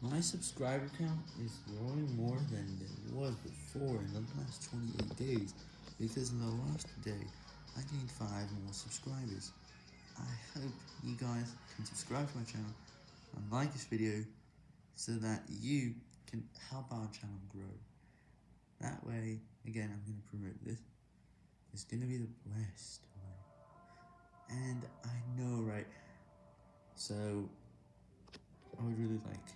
My subscriber count is growing more than it was before in the last 28 days, because in the last day, I gained 5 more subscribers. I hope you guys can subscribe to my channel and like this video, so that you can help our channel grow. That way, again, I'm going to promote this, it's going to be the best way. And I know, right, so, I would really like